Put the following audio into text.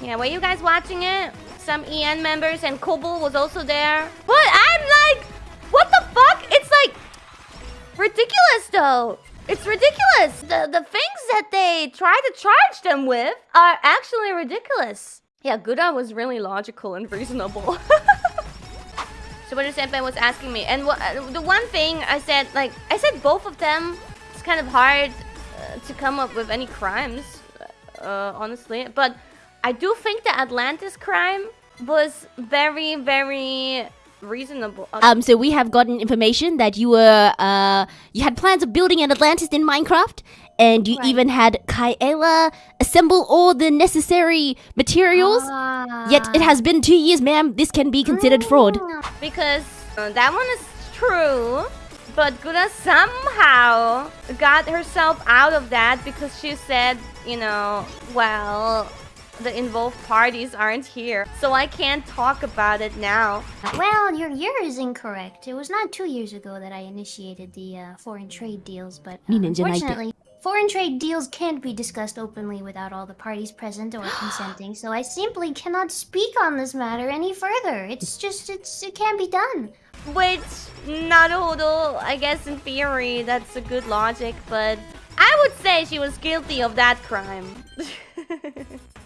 Yeah, were you guys watching it? Some EN members and Kobo was also there. But I'm like, what the fuck? It's like ridiculous though. It's ridiculous. The the things that they try to charge them with are actually ridiculous. Yeah, Gura was really logical and reasonable. Subaru Senpai was asking me, and the one thing I said, like, I said both of them, it's kind of hard uh, to come up with any crimes, uh, honestly. But I do think the Atlantis crime was very, very reasonable. Um, so we have gotten information that you were, uh, you had plans of building an Atlantis in Minecraft, and you Right. even had Kaela assemble all the necessary materials. Yet it has been two years, ma'am. This can be considered fraud. Because uh, that one is true. But Gura somehow got herself out of that because she said, you know, well, the involved parties aren't here. So I can't talk about it now. Well, your year is incorrect. It was not two years ago that I initiated the uh, foreign trade deals, but uh, Ni ninja naite. unfortunately, foreign trade deals can't be discussed openly without all the parties present or consenting. So I simply cannot speak on this matter any further. It's just, it's, it can't be done. Which, Naruhodo, I guess in theory, that's a good logic, but I would say she was guilty of that crime.